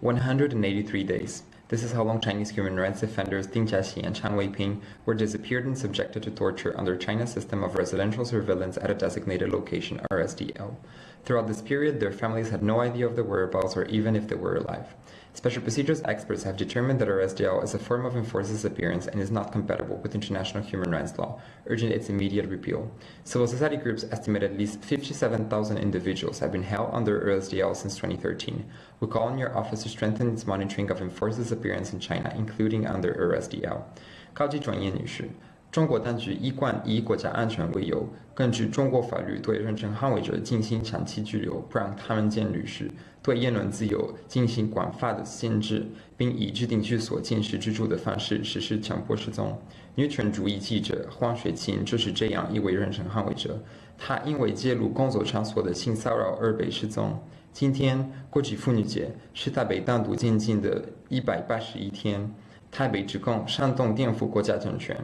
183 days. This is how long Chinese human rights defenders Ding Jiaxi and Chang Weiping were disappeared and subjected to torture under China's system of residential surveillance at a designated location, RSDL. Throughout this period, their families had no idea of their whereabouts or even if they were alive. Special procedures experts have determined that RSDL is a form of enforced disappearance and is not compatible with international human rights law, urging its immediate repeal. Civil society groups estimate at least 57,000 individuals have been held under RSDL since 2013. We call on your office to strengthen its monitoring of enforced disappearance in China, including under RSDL. 中国当局一贯以国家安全为由，根据中国法律对人权捍卫者进行长期拘留，不让他们见律师，对言论自由进行广泛的限制，并以制定居所监视居住的方式实施强迫失踪。女权主义记者黄雪琴就是这样一位人权捍卫者，她因为揭露工作场所的性骚扰而被失踪。今天国际妇女节是她被单独监禁的一百八十一天，台北指控煽动颠覆国家政权。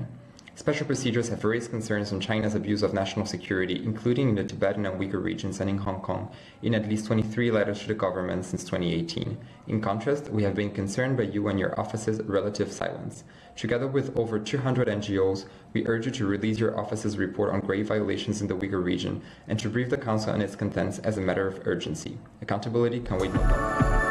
Special procedures have raised concerns on China's abuse of national security, including in the Tibetan and Uyghur regions and in Hong Kong, in at least 23 letters to the government since 2018. In contrast, we have been concerned by you and your office's relative silence. Together with over 200 NGOs, we urge you to release your office's report on grave violations in the Uyghur region and to brief the Council on its contents as a matter of urgency. Accountability can wait no longer.